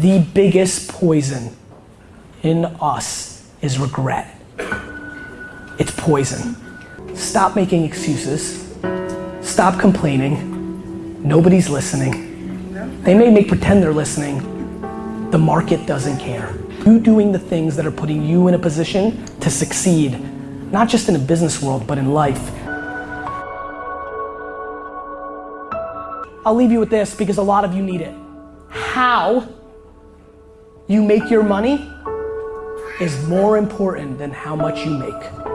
The biggest poison in us is regret. It's poison. Stop making excuses. Stop complaining. Nobody's listening. They may make pretend they're listening. The market doesn't care. You doing the things that are putting you in a position to succeed, not just in a business world, but in life. I'll leave you with this because a lot of you need it. How you make your money is more important than how much you make.